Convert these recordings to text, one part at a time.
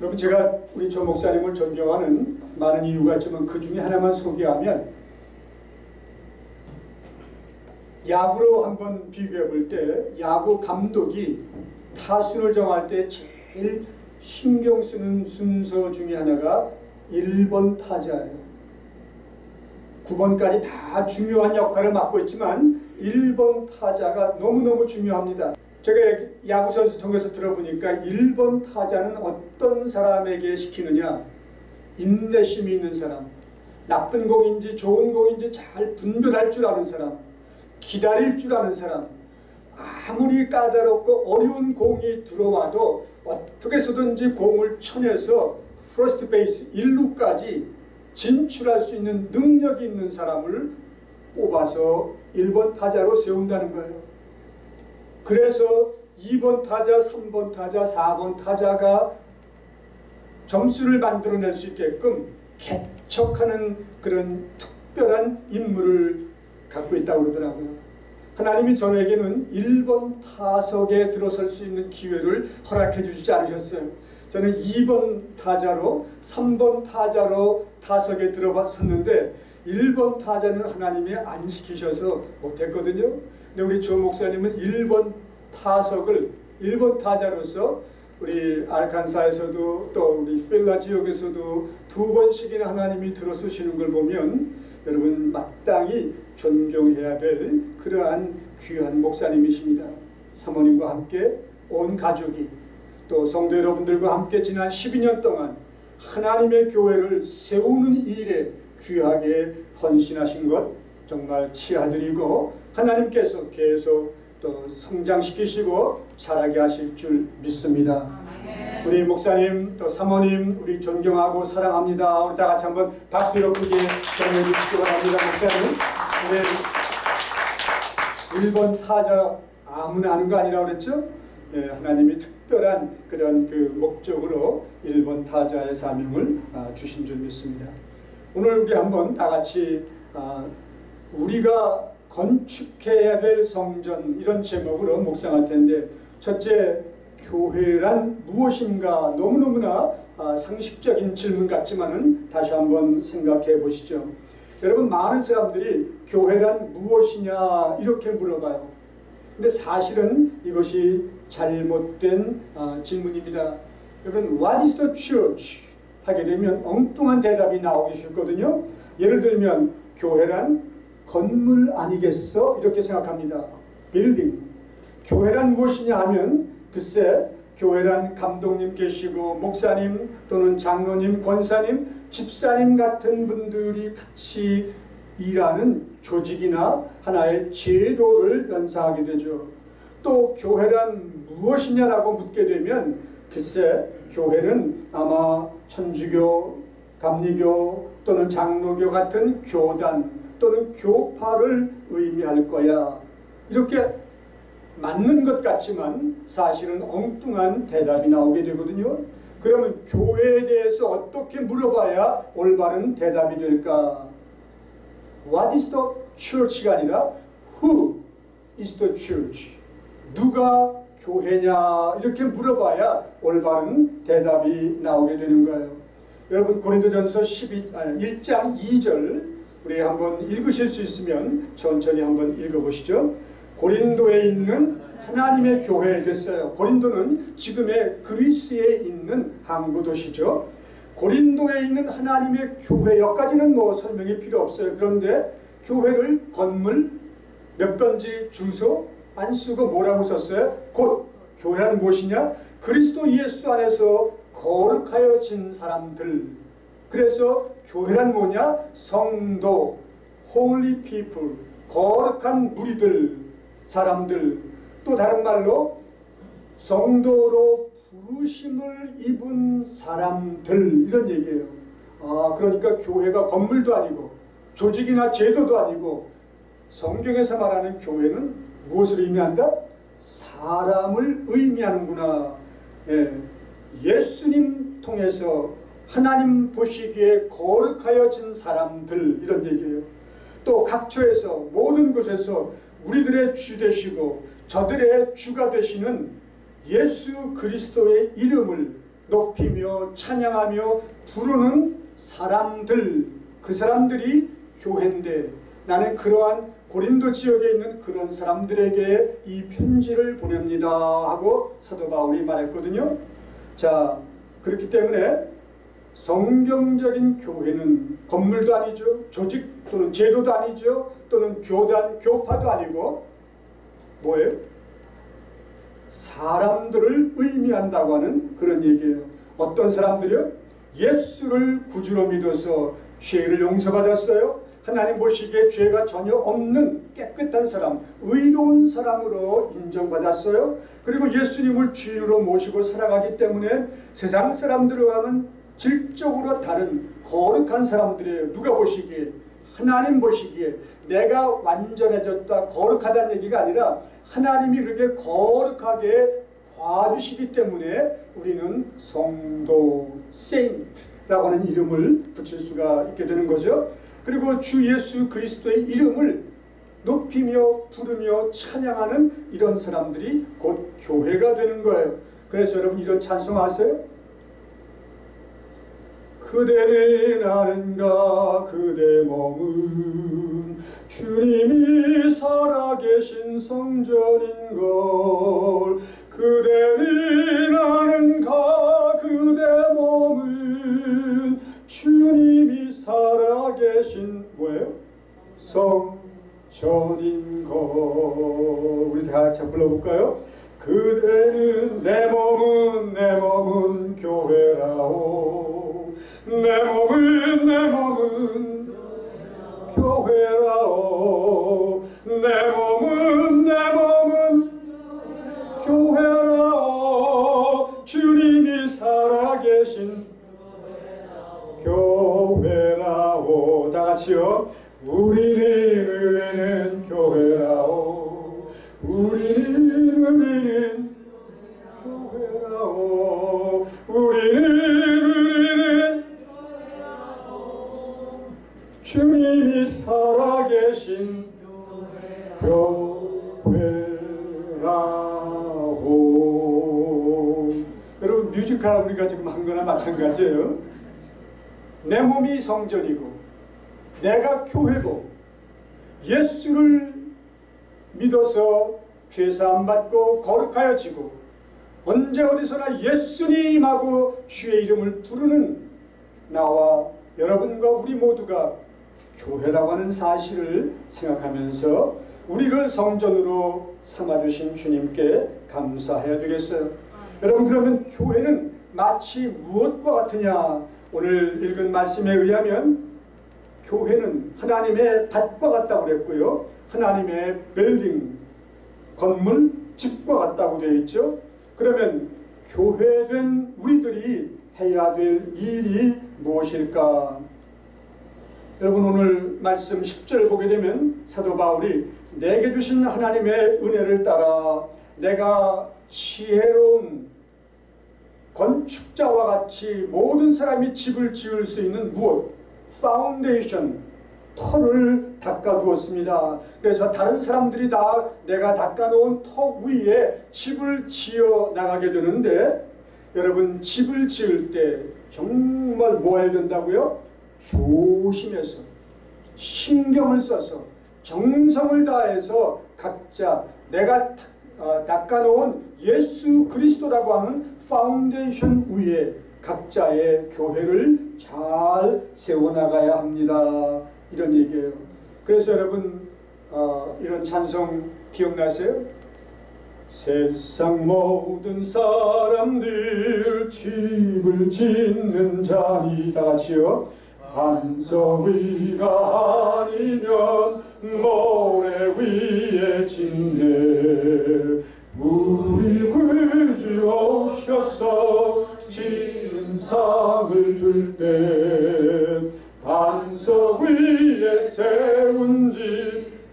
여러분 제가 우리 조 목사님을 존경하는 많은 이유가 있지만 그 중에 하나만 소개하면 야구로 한번 비교해 볼 때 야구 감독이 타순을 정할 때 제일 신경 쓰는 순서 중에 하나가 1번 타자예요. 9번까지 다 중요한 역할을 맡고 있지만 1번 타자가 너무너무 중요합니다. 제가 야구 선수 통해서 들어보니까 1번 타자는 어떤 사람에게 시키느냐? 인내심이 있는 사람. 나쁜 공인지 좋은 공인지 잘 분별할 줄 아는 사람. 기다릴 줄 아는 사람. 아무리 까다롭고 어려운 공이 들어와도 어떻게 해서든지 공을 쳐내서 프로스트 베이스 1루까지 진출할 수 있는 능력이 있는 사람을 뽑아서 1번 타자로 세운다는 거예요. 그래서 2번 타자, 3번 타자, 4번 타자가 점수를 만들어낼 수 있게끔 개척하는 그런 특별한 인물을 갖고 있다고 그러더라고요. 하나님이 저에게는 1번 타석에 들어설 수 있는 기회를 허락해 주지 않으셨어요. 저는 2번 타자로 3번 타자로 타석에 들어섰는데 1번 타자는 하나님이 안 시키셔서 못했거든요. 근데 우리 조 목사님은 1번 타석을 1번 타자로서 우리 알칸사에서도 또 우리 필라 지역에서도 두 번씩이나 하나님이 들어서시는 걸 보면 여러분 마땅히 존경해야 될 그러한 귀한 목사님이십니다. 사모님과 함께 온 가족이 또 성도 여러분들과 함께 지난 12년 동안 하나님의 교회를 세우는 일에 귀하게 헌신하신 것 정말 치아드리고 하나님께서 계속 또 성장시키시고 자라게 하실 줄 믿습니다. 우리 목사님 또 사모님 우리 존경하고 사랑합니다. 우리 다 같이 한번 박수로 크게 전해 주시기 바랍니다. 목사님. 1번 타자 아무나 하는 거 아니라고 그랬죠? 예, 하나님이 특별한 그런 그 목적으로 1번 타자의 사명을 아, 주신 줄 믿습니다. 오늘 우리 한번 다 같이 아, 우리가 건축해야 될 성전 이런 제목으로 묵상할 텐데 첫째 교회란 무엇인가 너무너무나 아, 상식적인 질문 같지만은 다시 한번 생각해 보시죠. 여러분 많은 사람들이 교회란 무엇이냐 이렇게 물어봐요. 근데 사실은 이것이 잘못된 아, 질문입니다. 여러분 What is the church? 하게 되면 엉뚱한 대답이 나오기 쉽거든요. 예를 들면 교회란 건물 아니겠어? 이렇게 생각합니다. 빌딩. 교회란 무엇이냐 하면 글쎄 교회란 감독님 계시고 목사님 또는 장로님, 권사님, 집사님 같은 분들이 같이 일하는 조직이나 하나의 제도를 연상하게 되죠. 또 교회란 무엇이냐라고 묻게 되면 글쎄 교회는 아마 천주교, 감리교 또는 장로교 같은 교단 또는 교파를 의미할 거야. 이렇게 맞는 것 같지만 사실은 엉뚱한 대답이 나오게 되거든요. 그러면 교회에 대해서 어떻게 물어봐야 올바른 대답이 될까? What is the church가 아니라 Who is the church? 누가 교회냐 이렇게 물어봐야 올바른 대답이 나오게 되는 거예요. 여러분 고린도전서 12, 아니, 1장 2절 우리 한번 읽으실 수 있으면 천천히 한번 읽어보시죠. 고린도에 있는 하나님의 교회 됐어요. 고린도는 지금의 그리스에 있는 항구 도시죠. 고린도에 있는 하나님의 교회 여기까지는 뭐 설명이 필요 없어요. 그런데 교회를 건물 몇 번지 주소 안 쓰고 뭐라고 썼어요? 곧 교회란 무엇이냐? 그리스도 예수 안에서 거룩하여 진 사람들 그래서 교회란 뭐냐? 성도, holy people, 거룩한 무리들, 사람들 또 다른 말로 성도로 부르심을 입은 사람들 이런 얘기예요. 아 그러니까 교회가 건물도 아니고 조직이나 제도도 아니고 성경에서 말하는 교회는 무엇을 의미한다? 사람을 의미하는구나. 예, 예수님 통해서 하나님 보시기에 거룩하여진 사람들 이런 얘기예요. 또 각처에서 모든 곳에서 우리들의 주 되시고 저들의 주가 되시는 예수 그리스도의 이름을 높이며 찬양하며 부르는 사람들 그 사람들이 교회인데 나는 그러한 고린도 지역에 있는 그런 사람들에게 이 편지를 보냅니다 하고 사도 바울이 말했거든요. 자 그렇기 때문에 성경적인 교회는 건물도 아니죠. 조직 또는 제도도 아니죠. 또는 교단, 교파도 아니고 뭐예요? 사람들을 의미한다고 하는 그런 얘기예요. 어떤 사람들이요? 예수를 구주로 믿어서 죄를 용서받았어요. 하나님 보시기에 죄가 전혀 없는 깨끗한 사람, 의로운 사람으로 인정받았어요. 그리고 예수님을 주인으로 모시고 살아가기 때문에 세상 사람들과는 질적으로 다른 거룩한 사람들이에요. 누가 보시기에 하나님 보시기에 내가 완전해졌다 거룩하다는 얘기가 아니라 하나님이 그렇게 거룩하게 봐주시기 때문에 우리는 성도, 세인트라고 하는 이름을 붙일 수가 있게 되는 거죠. 그리고 주 예수 그리스도의 이름을 높이며 부르며 찬양하는 이런 사람들이 곧 교회가 되는 거예요. 그래서 여러분 이런 찬송 아세요? 그대는 아는가 그대 몸은 주님이 살아계신 성전인걸 그대는 아는가 그대 몸은 주님이 살아계신 뭐예요? 성전인걸 우리 다 같이 불러볼까요? 그대는 내 몸은 내 몸은 교회라오 내 몸은 내 몸은 교회라오. 내 몸은 내 몸은 교회라오. 주님이 살아계신 교회라오. 다 같이요. 우리는 우리는 마찬가지예요 내 몸이 성전이고 내가 교회고 예수를 믿어서 죄사함 받고 거룩하여지고 언제 어디서나 예수님하고 주의 이름을 부르는 나와 여러분과 우리 모두가 교회라고 하는 사실을 생각하면서 우리를 성전으로 삼아주신 주님께 감사해야 되겠어요. 여러분 그러면 교회는 마치 무엇과 같으냐 오늘 읽은 말씀에 의하면 교회는 하나님의 밭과 같다고 그랬고요. 하나님의 빌딩, 건물, 집과 같다고 되어 있죠. 그러면 교회된 우리들이 해야 될 일이 무엇일까? 여러분 오늘 말씀 10절 보게 되면 사도 바울이 내게 주신 하나님의 은혜를 따라 내가 지혜로운 건축자와 같이 모든 사람이 집을 지을 수 있는 무엇? 파운데이션, 터를 닦아두었습니다. 그래서 다른 사람들이 다 내가 닦아놓은 터 위에 집을 지어 나가게 되는데 여러분 집을 지을 때 정말 뭐 해야 된다고요? 조심해서 신경을 써서 정성을 다해서 각자 내가 어, 닦아놓은 예수 그리스도라고 하는 파운데이션 위에 각자의 교회를 잘 세워나가야 합니다. 이런 얘기예요. 그래서 여러분 어, 이런 찬송 기억나세요? 세상 모든 사람들 집을 짓는 자니 다 같이요. 반석 위가 아니면 모래 위에 짓네. 우리 구주 오셔서 지은 상을 줄 때 반석 위에 세운 집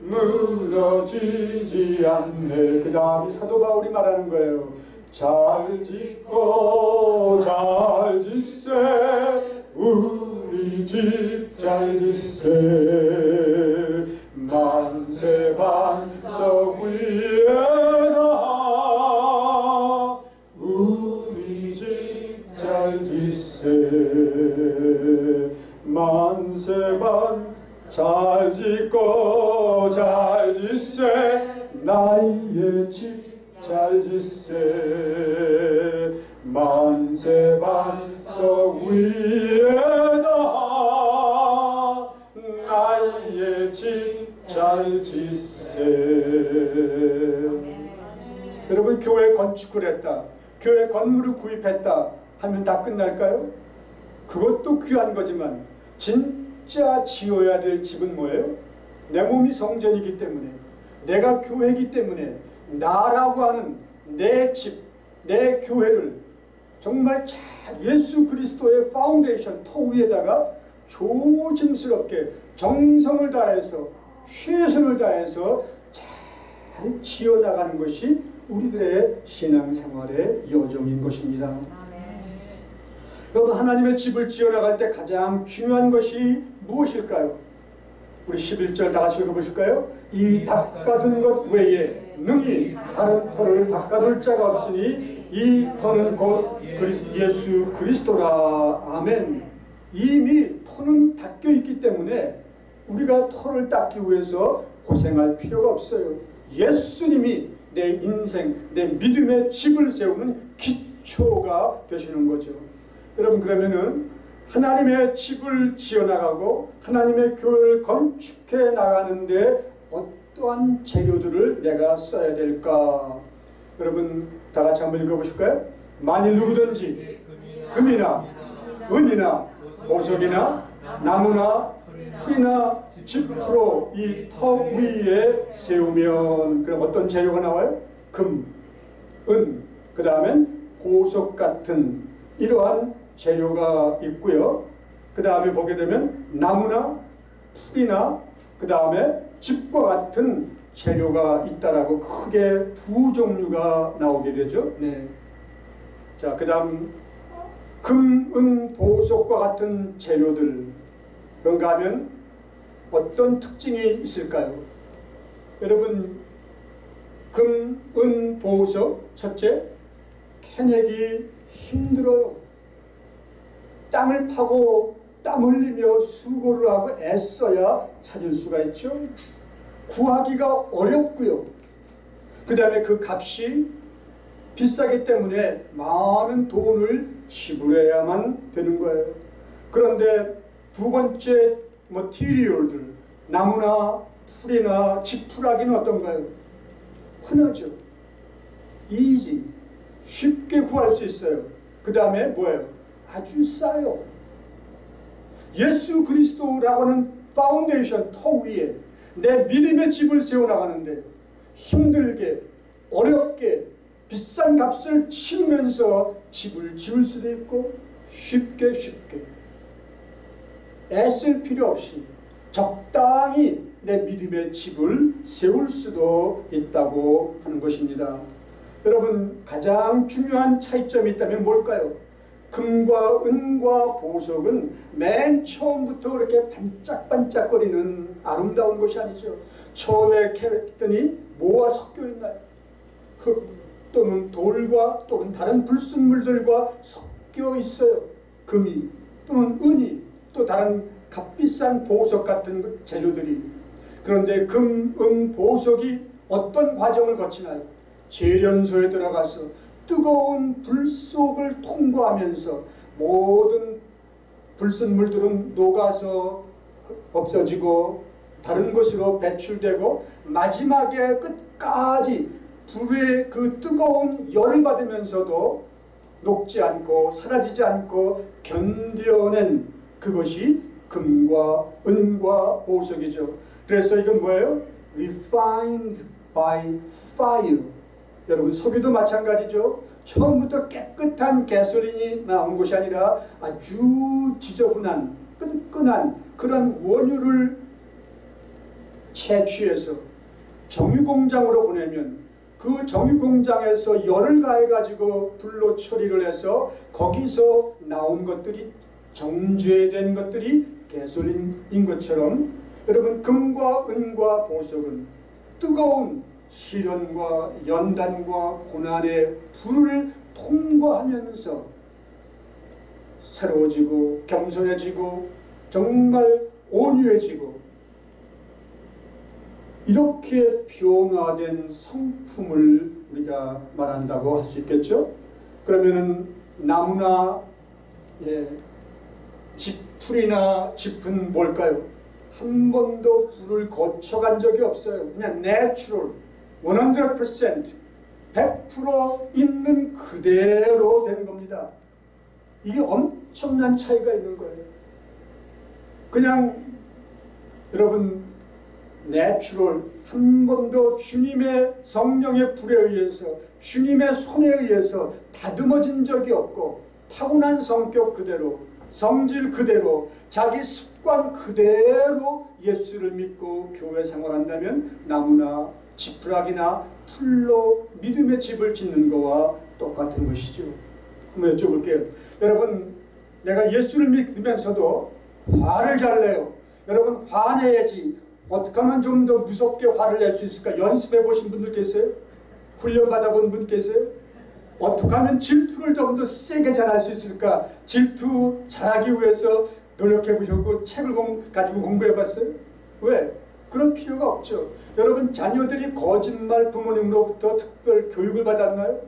무너지지 않네. 그 다음이 사도 바울이 말하는 거예요. 잘 짓고 잘 짓세. 우리 집 잘 짓세 만세 반석 위에다 우리 집 잘 짓세. 만세만 잘 짓고 잘 짓세. 나의 집 잘 짓세. 만세 반석 위에다 나의 집 잘 짓세 여러분 교회 건축을 했다 교회 건물을 구입했다 하면 다 끝날까요? 그것도 귀한 거지만 진짜 지어야 될 집은 뭐예요? 내 몸이 성전이기 때문에 내가 교회이기 때문에 나라고 하는 내 집, 내 교회를 정말 잘 예수 그리스도의 파운데이션 터 위에다가 조심스럽게 정성을 다해서 최선을 다해서 잘 지어나가는 것이 우리들의 신앙생활의 여정인 것입니다. 여러분 하나님의 집을 지어나갈 때 가장 중요한 것이 무엇일까요? 우리 11절 다 같이 읽어보실까요? 이 닦아둔 것 외에 능히 다른 터를 닦아둘 자가 없으니 이 터는 곧 예수 그리스도라 아멘 이미 터는 닦여 있기 때문에 우리가 터를 닦기 위해서 고생할 필요가 없어요 예수님이 내 인생, 내 믿음의 집을 세우는 기초가 되시는 거죠 여러분 그러면은 하나님의 집을 지어나가고 하나님의 교회를 건축해 나가는데 어떠한 재료들을 내가 써야 될까? 여러분 다 같이 한번 읽어보실까요? 만일 누구든지 금이나 은이나 보석이나 나무나 풀이나 집으로 이터 위에 세우면 그럼 어떤 재료가 나와요? 금, 은, 그 다음엔 보석 같은 이러한 재료가 있고요. 그 다음에 보게 되면 나무나 풀이나 그 다음에 집과 같은 재료가 있다라고 크게 두 종류가 나오게 되죠. 네. 자, 그 다음 금, 은, 보석과 같은 재료들 그런가 하면 어떤 특징이 있을까요? 여러분 금, 은, 보석 첫째 캐내기 힘들어요. 땅을 파고 땀 흘리며 수고를 하고 애써야 찾을 수가 있죠. 구하기가 어렵고요. 그 다음에 그 값이 비싸기 때문에 많은 돈을 지불해야만 되는 거예요. 그런데 두 번째 material들 나무나 풀이나 지푸라기는 어떤가요? 흔하죠. easy 쉽게 구할 수 있어요. 그 다음에 뭐예요? 아주 싸요. 예수 그리스도라고 하는 파운데이션 터 위에 내 믿음의 집을 세워나가는데 힘들게 어렵게 비싼 값을 치르면서 집을 지을 수도 있고 쉽게 쉽게 애쓸 필요 없이 적당히 내 믿음의 집을 세울 수도 있다고 하는 것입니다. 여러분 가장 중요한 차이점이 있다면 뭘까요? 금과 은과 보석은 맨 처음부터 그렇게 반짝반짝거리는 아름다운 것이 아니죠. 처음에 캐랬더니 뭐와 섞여 있나요? 흙 또는 돌과 또는 다른 불순물들과 섞여 있어요. 금이 또는 은이 또 다른 값비싼 보석 같은 재료들이 그런데 금, 은, 보석이 어떤 과정을 거치나요? 재련소에 들어가서 뜨거운 불 속을 통과하면서 모든 불순 물들은 녹아서 없어지고 다른 곳으로 배출되고 마지막에 끝까지 불의 그 뜨거운 열을 받으면서도 녹지 않고 사라지지 않고 견뎌낸 그것이 금과 은과 보석이죠. 그래서 이건 뭐예요? refined by fire. 여러분 석유도 마찬가지죠. 처음부터 깨끗한 가솔린이 나온 것이 아니라 아주 지저분한 끈끈한 그런 원유를 채취해서 정유공장으로 보내면 그 정유공장에서 열을 가해가지고 불로 처리를 해서 거기서 나온 것들이 정제된 것들이 가솔린인 것처럼 여러분 금과 은과 보석은 뜨거운 시련과 연단과 고난의 불을 통과하면서 새로워지고 겸손해지고 정말 온유해지고 이렇게 변화된 성품을 우리가 말한다고 할 수 있겠죠. 그러면은 나무나 예, 지풀이나 짚은 뭘까요? 한 번도 불을 거쳐간 적이 없어요. 그냥 natural, 100%, 100% 있는 그대로 된 겁니다. 이게 엄청난 차이가 있는 거예요. 그냥 여러분 natural 한 번도 주님의 성령의 불에 의해서 주님의 손에 의해서 다듬어진 적이 없고 타고난 성격 그대로 성질 그대로 자기 습관 그대로 예수를 믿고 교회 생활한다면 나무나 지푸라기나 풀로 믿음의 집을 짓는 거와 똑같은 것이죠. 한번 여쭤볼게요. 여러분 내가 예수를 믿으면서도 화를 잘 내요. 여러분 화내야지. 어떻게 하면 좀 더 무섭게 화를 낼 수 있을까? 연습해 보신 분들 계세요? 훈련 받아본 분 계세요? 어떻게 하면 질투를 좀 더 세게 잘할 수 있을까? 질투 잘하기 위해서 노력해 보셨고 책을 공, 가지고 공부해 봤어요? 왜? 그런 필요가 없죠. 여러분 자녀들이 거짓말 부모님으로부터 특별 교육을 받았나요?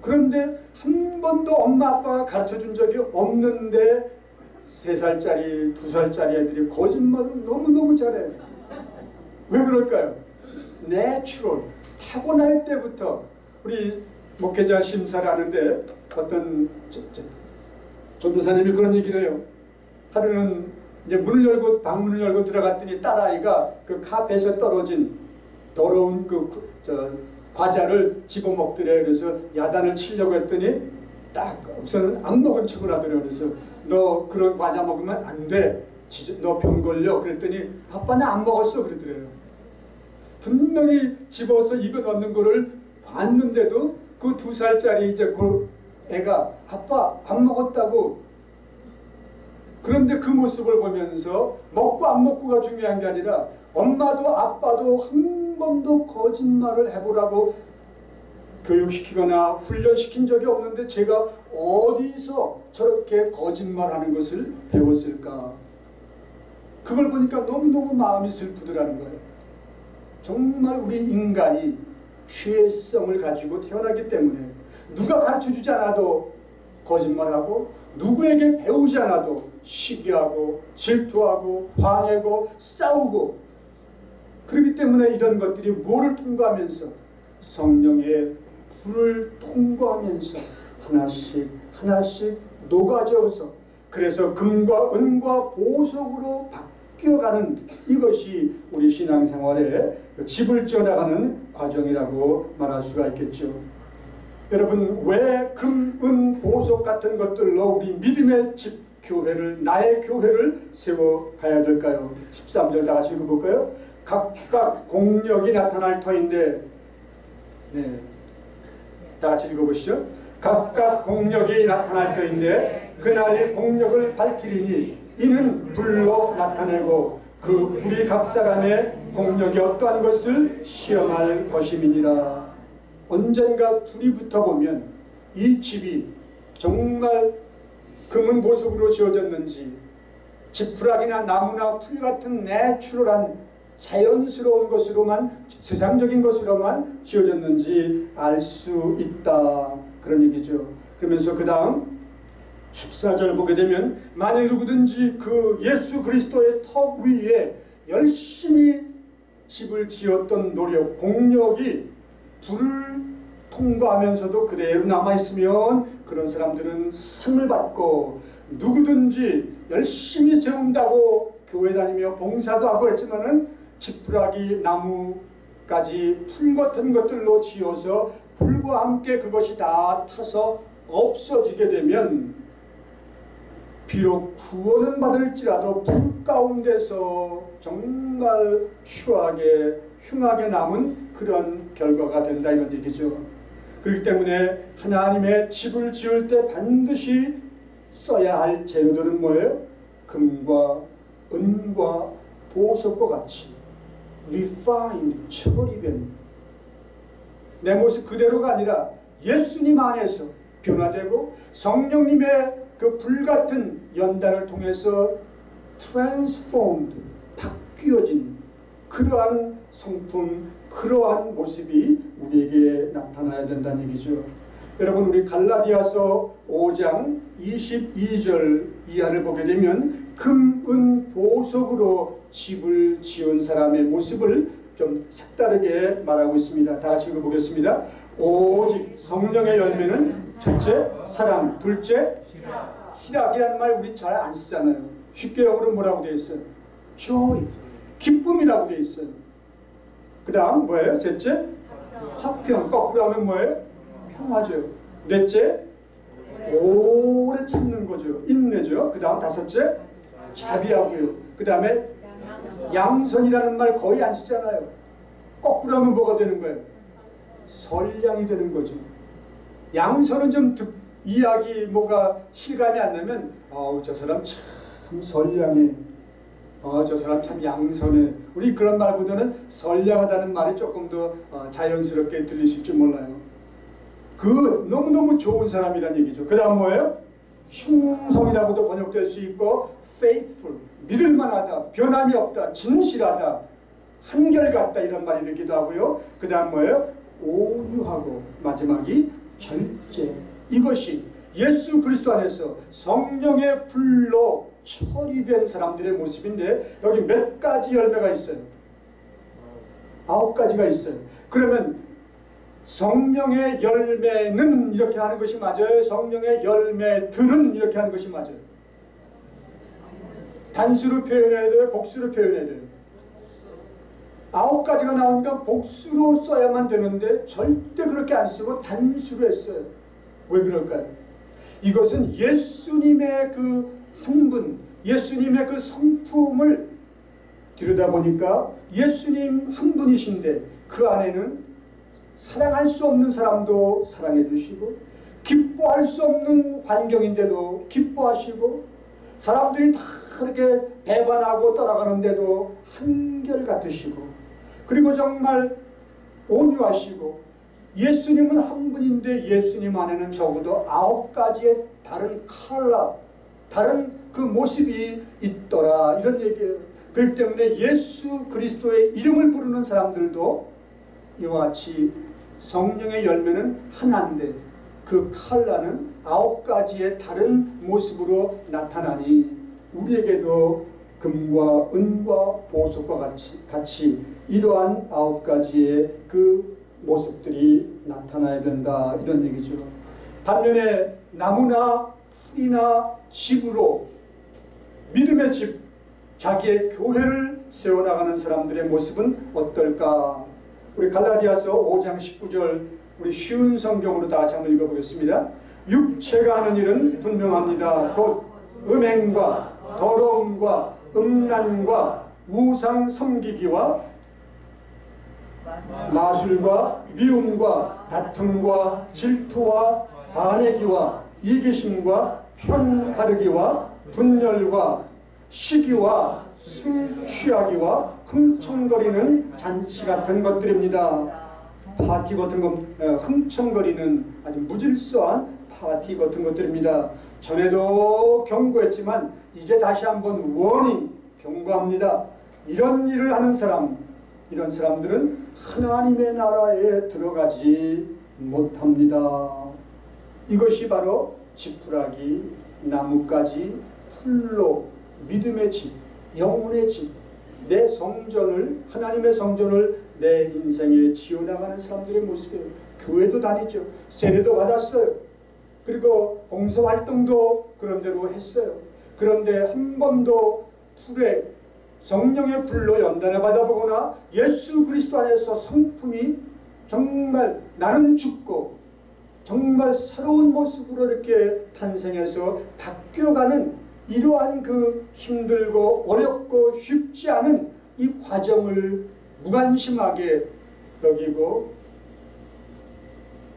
그런데 한 번도 엄마 아빠가 가르쳐 준 적이 없는데 세 살짜리, 두 살짜리 애들이 거짓말을 너무너무 잘해요. 왜 그럴까요? natural, 타고날 때부터 우리 목회자 심사를 하는데 어떤 전도사님이 그런 얘기를 해요. 하루는 이제 문을 열고 방문을 열고 들어갔더니 딸아이가 그 카페에서 떨어진 더러운 그 저 과자를 집어먹더래. 그래서 야단을 치려고 했더니 딱 우선은 안 먹은 척을 하더래. 그래서 너 그런 과자 먹으면 안 돼. 너 병 걸려. 그랬더니 아빠는 안 먹었어. 그러더래요. 분명히 집어서 입에 넣는 거를 봤는데도 그 두 살짜리 이제 그 애가 아빠 안 먹었다고 그런데 그 모습을 보면서 먹고 안 먹고가 중요한 게 아니라 엄마도 아빠도 한 번도 거짓말을 해보라고 교육시키거나 훈련시킨 적이 없는데 제가 어디서 저렇게 거짓말하는 것을 배웠을까? 그걸 보니까 너무너무 마음이 슬프더라는 거예요. 정말 우리 인간이 죄성을 가지고 태어나기 때문에 누가 가르쳐주지 않아도 거짓말하고 누구에게 배우지 않아도 시기하고 질투하고 화내고 싸우고 그렇기 때문에 이런 것들이 뭐를 통과하면서 성령의 불을 통과하면서 하나씩 하나씩 녹아져서 그래서 금과 은과 보석으로 바뀌 어가는 이것이 우리 신앙생활의 집을 지어나가는 과정이라고 말할 수가 있겠죠. 여러분 왜 금, 은, 보석 같은 것들로 우리 믿음의 집 교회를 나의 교회를 세워가야 될까요? 13절 다 같이 읽어볼까요? 각각 공력이 나타날 터인데 네. 다 같이 읽어보시죠. 각각 공력이 나타날 터인데 그날이 공력을 밝히리니 이는 불로 나타내고 그 불이 각 사람의 공력이 어떠한 것을 시험할 것임이니라. 언젠가 불이 붙어보면 이 집이 정말 금은 보석으로 지어졌는지 지푸라기나 나무나 풀 같은 내추럴한 자연스러운 것으로만 세상적인 것으로만 지어졌는지 알 수 있다 그런 얘기죠. 그러면서 그 다음 14절 보게 되면 만일 누구든지 그 예수 그리스도의 턱 위에 열심히 집을 지었던 노력, 공력이 불을 통과하면서도 그대로 남아있으면 그런 사람들은 상을 받고 누구든지 열심히 세운다고 교회 다니며 봉사도 하고 했지만 은 지푸라기 나무까지 풀 같은 것들로 지어서 불과 함께 그것이 다 타서 없어지게 되면 비록 구원은 받을지라도 불 가운데서 정말 추하게 흉하게 남은 그런 결과가 된다 이런 얘기죠. 그렇기 때문에 하나님의 집을 지을 때 반드시 써야 할 재료들은 뭐예요? 금과 은과 보석과 같이 refined, 처리된 내 모습 그대로가 아니라 예수님 안에서 변화되고 성령님의 그 불같은 연단을 통해서 transformed 바뀌어진 그러한 성품 그러한 모습이 우리에게 나타나야 된다는 얘기죠. 여러분 우리 갈라디아서 5장 22절 이하를 보게 되면 금, 은, 보석으로 집을 지은 사람의 모습을 좀 색다르게 말하고 있습니다. 다 같이 읽어보겠습니다. 오직 성령의 열매는 첫째 사랑, 둘째 희락이라는 말 우리 잘안 쓰잖아요. 쉽게 영어로 뭐라고 되어 있어요? joy, 기쁨이라고 되어 있어요. 그 다음 뭐예요? 셋째 화평, 거꾸로 하면 뭐예요? 평화죠. 넷째 오래 참는 거죠. 인내죠. 그 다음 다섯째 자비하고요. 그 다음에 양선이라는 말 거의 안 쓰잖아요. 거꾸로 하면 뭐가 되는 거예요? 선량이 되는 거죠. 양선은 좀 듣, 이야기 뭐가 실감이 안 나면 아우 저 사람 참 선량해. 어, 저 사람 참 양선해. 우리 그런 말보다는 선량하다는 말이 조금 더 어, 자연스럽게 들리실지 몰라요. 그 너무너무 좋은 사람이란 얘기죠. 그 다음 뭐예요? 흉성이라고도 번역될 수 있고 faithful, 믿을만하다, 변함이 없다, 진실하다, 한결같다 이런 말이 되기도 하고요. 그 다음 뭐예요? 온유하고 마지막이 절제. 이것이 예수 그리스도 안에서 성령의 불로 처리된 사람들의 모습인데 여기 몇 가지 열매가 있어요. 아홉 가지가 있어요. 그러면 성령의 열매는 이렇게 하는 것이 맞아요? 성령의 열매들은 이렇게 하는 것이 맞아요? 단수로 표현해야 돼요? 복수로 표현해야 돼요? 아홉 가지가 나오니까 복수로 써야만 되는데 절대 그렇게 안 쓰고 단수로 했어요. 왜 그럴까요? 이것은 예수님의 그 흥분, 예수님의 그 성품을 들여다보니까 예수님 한 분이신데 그 안에는 사랑할 수 없는 사람도 사랑해 주시고 기뻐할 수 없는 환경인데도 기뻐하시고 사람들이 다 그렇게 배반하고 떠나가는데도 한결같으시고 그리고 정말 온유하시고 예수님은 한 분인데 예수님 안에는 적어도 아홉 가지의 다른 컬러, 다른 그 모습이 있더라 이런 얘기예요. 그렇기 때문에 예수 그리스도의 이름을 부르는 사람들도 이와 같이 성령의 열매는 하나인데 그 컬러는 아홉 가지의 다른 모습으로 나타나니 우리에게도 금과 은과 보석과 같이, 같이 이러한 아홉 가지의 그 모습들이 나타나야 된다 이런 얘기죠. 반면에 나무나 풀이나 집으로 믿음의 집, 자기의 교회를 세워나가는 사람들의 모습은 어떨까? 우리 갈라디아서 5장 19절 우리 쉬운 성경으로 다 한번 읽어보겠습니다. 육체가 하는 일은 분명합니다. 곧 음행과 더러움과 음란과 우상 섬기기와 마술과 미움과 다툼과 질투와 관내기와 이기심과 편가르기와 분열과 시기와 술 취하기와 흥청거리는 잔치 같은 것들입니다. 파티 같은 것, 흥청거리는 아주 무질서한 파티 같은 것들입니다. 전에도 경고했지만 이제 다시 한번 원이 경고합니다. 이런 일을 하는 사람, 이런 사람들은 하나님의 나라에 들어가지 못합니다. 이것이 바로 지푸라기, 나뭇가지, 풀로 믿음의 집, 영혼의 집, 내 성전을 하나님의 성전을 내 인생에 지어나가는 사람들의 모습이에요. 교회도 다니죠. 세례도 받았어요. 그리고 봉사활동도 그런 대로 했어요. 그런데 한 번도 풀에 성령의 불로 연단을 받아보거나 예수 그리스도 안에서 성품이 정말 나는 죽고 정말 새로운 모습으로 이렇게 탄생해서 바뀌어가는 이러한 그 힘들고 어렵고 쉽지 않은 이 과정을 무관심하게 여기고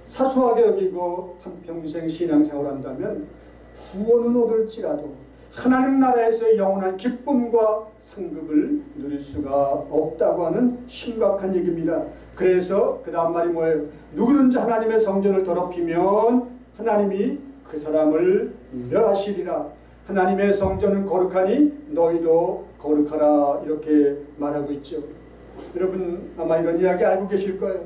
사소하게 여기고 한평생 신앙생활 한다면 구원은 얻을지라도 하나님 나라에서 영원한 기쁨과 상급을 누릴 수가 없다고 하는 심각한 얘기입니다. 그래서 그 다음 말이 뭐예요? 누구든지 하나님의 성전을 더럽히면 하나님이 그 사람을 멸하시리라. 하나님의 성전은 거룩하니 너희도 거룩하라 이렇게 말하고 있죠. 여러분 아마 이런 이야기 알고 계실 거예요.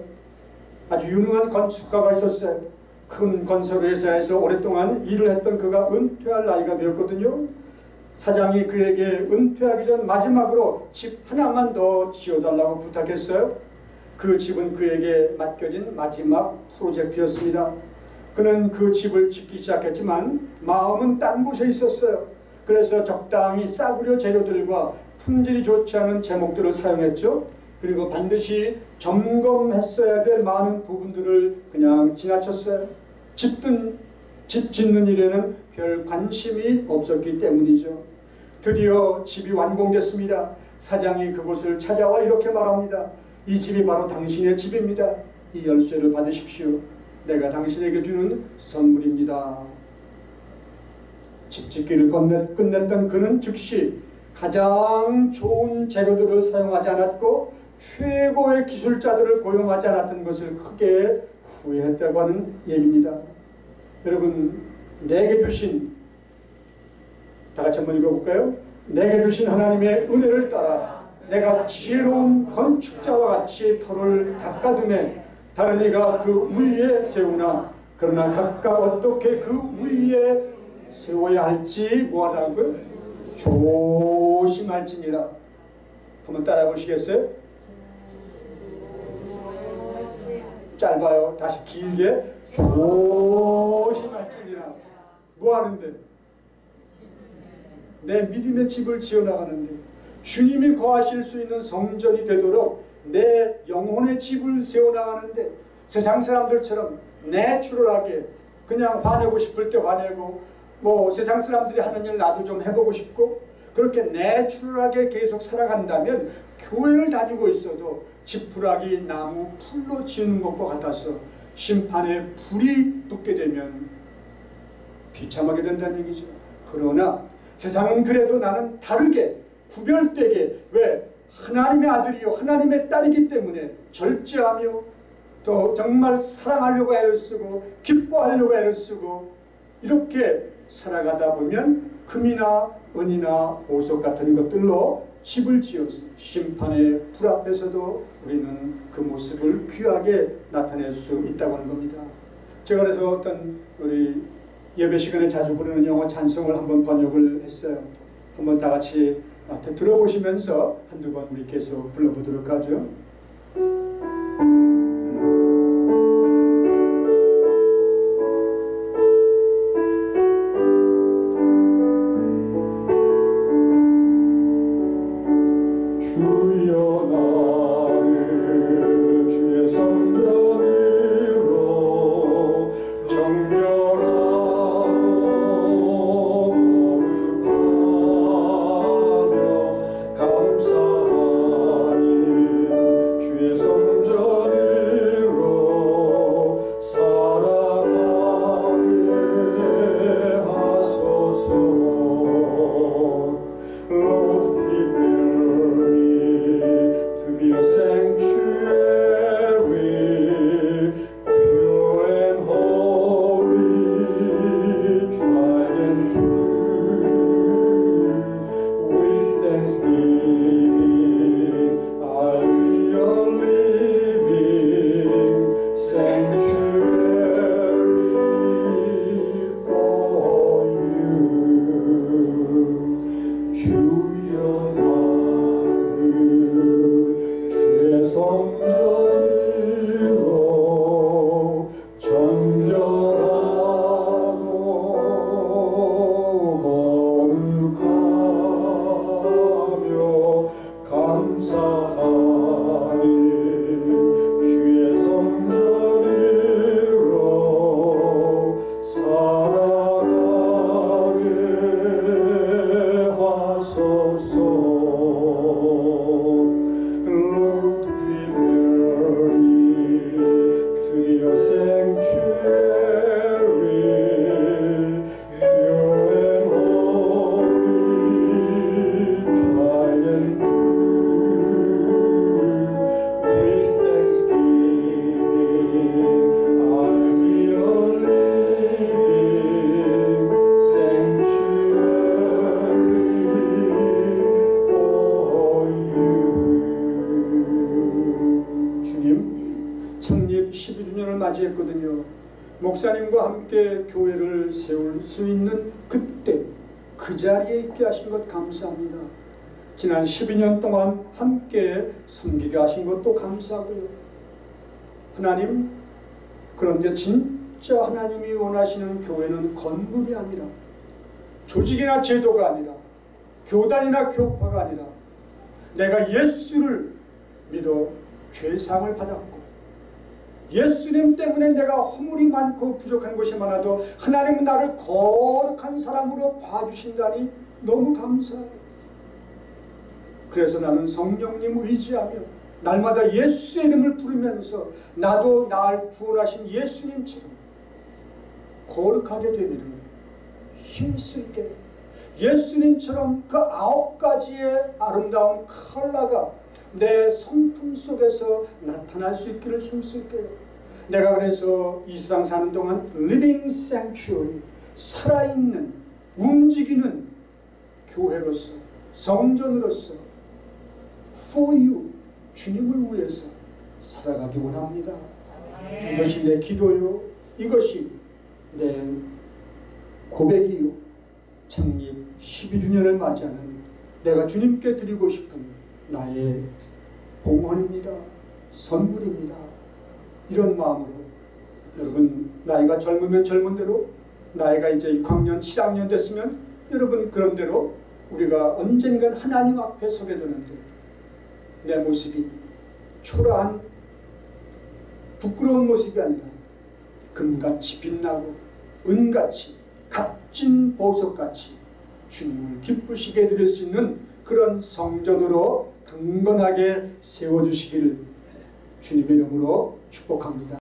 아주 유능한 건축가가 있었어요. 큰 건설 회사에서 오랫동안 일을 했던 그가 은퇴할 나이가 되었거든요. 사장이 그에게 은퇴하기 전 마지막으로 집 하나만 더 지어달라고 부탁했어요. 그 집은 그에게 맡겨진 마지막 프로젝트였습니다. 그는 그 집을 짓기 시작했지만 마음은 딴 곳에 있었어요. 그래서 적당히 싸구려 재료들과 품질이 좋지 않은 제목들을 사용했죠. 그리고 반드시 점검했어야 될 많은 부분들을 그냥 지나쳤어요. 집든 집 짓는 일에는 별 관심이 없었기 때문이죠. 드디어 집이 완공됐습니다. 사장이 그곳을 찾아와 이렇게 말합니다. 이 집이 바로 당신의 집입니다. 이 열쇠를 받으십시오. 내가 당신에게 주는 선물입니다. 집 짓기를 끝냈던 그는 즉시 가장 좋은 재료들을 사용하지 않았고 최고의 기술자들을 고용하지 않았던 것을 크게 후회했다고 하는 얘기입니다. 여러분 내게 주신 다 같이 한번 읽어볼까요? 내게 주신 하나님의 은혜를 따라 내가 지혜로운 건축자와 같이 터를 닦아두매 다른 이가 그 위에 세우나 그러나 각각 어떻게 그 위에 세워야 할지 뭐하라고요? 조심할지니라 한번 따라 보시겠어요? 짧아요. 다시 길게 조심할지니라 뭐 하는데? 내 믿음의 집을 지어나가는데 주님이 거하실 수 있는 성전이 되도록 내 영혼의 집을 세워나가는데 세상 사람들처럼 내추럴하게 그냥 화내고 싶을 때 화내고 뭐 세상 사람들이 하는 일 나도 좀 해보고 싶고 그렇게 내추럴하게 계속 살아간다면 교회를 다니고 있어도 지푸라기 나무 풀로 지는 것과 같아서 심판에 불이 붙게 되면 비참하게 된다는 얘기죠. 그러나 세상은 그래도 나는 다르게 구별되게 왜 하나님의 아들이요 하나님의 딸이기 때문에 절제하며 또 정말 사랑하려고 애를 쓰고 기뻐하려고 애를 쓰고 이렇게 살아가다 보면 금이나 은이나 보석 같은 것들로 집을 지어서 심판의 불 앞에서도 우리는 그 모습을 귀하게 나타낼 수 있다고 하는 겁니다. 제가 그래서 어떤 우리 예배 시간에 자주 부르는 영어 찬송을 한번 번역을 했어요. 한번 다 같이 들어보시면서 한두 번 우리 계속 불러보도록 하죠. 맞이했거든요. 목사님과 함께 교회를 세울 수 있는 그때 그 자리에 있게 하신 것 감사합니다. 지난 12년 동안 함께 섬기게 하신 것도 감사하고요. 하나님 그런데 진짜 하나님이 원하시는 교회는 건물이 아니라 조직이나 제도가 아니라 교단이나 교파가 아니라 내가 예수를 믿어 죄상을 받았고 예수님 때문에 내가 허물이 많고 부족한 것이 많아도 하나님은 나를 거룩한 사람으로 봐주신다니 너무 감사해요. 그래서 나는 성령님 의지하며 날마다 예수의 이름을 부르면서 나도 날 구원하신 예수님처럼 거룩하게 되기를 힘쓸게 예수님처럼 그 아홉 가지의 아름다운 컬러가 내 성품 속에서 나타날 수 있기를 힘쓸게요. 내가 그래서 이 세상 사는 동안 living sanctuary 살아있는 움직이는 교회로서 성전으로서 for you 주님을 위해서 살아가기 원합니다. 이것이 내 기도요. 이것이 내 고백이요. 창립 12주년을 맞이하는 내가 주님께 드리고 싶은 나의 봉헌입니다. 선물입니다. 이런 마음으로 여러분 나이가 젊으면 젊은 대로 나이가 이제 6학년 7학년 됐으면 여러분 그런 대로 우리가 언젠간 하나님 앞에 서게 되는데 내 모습이 초라한 부끄러운 모습이 아니라 금같이 빛나고 은같이 값진 보석같이 주님을 기쁘시게 드릴 수 있는 그런 성전으로 강건하게 세워주시길 주님의 이름으로 축복합니다.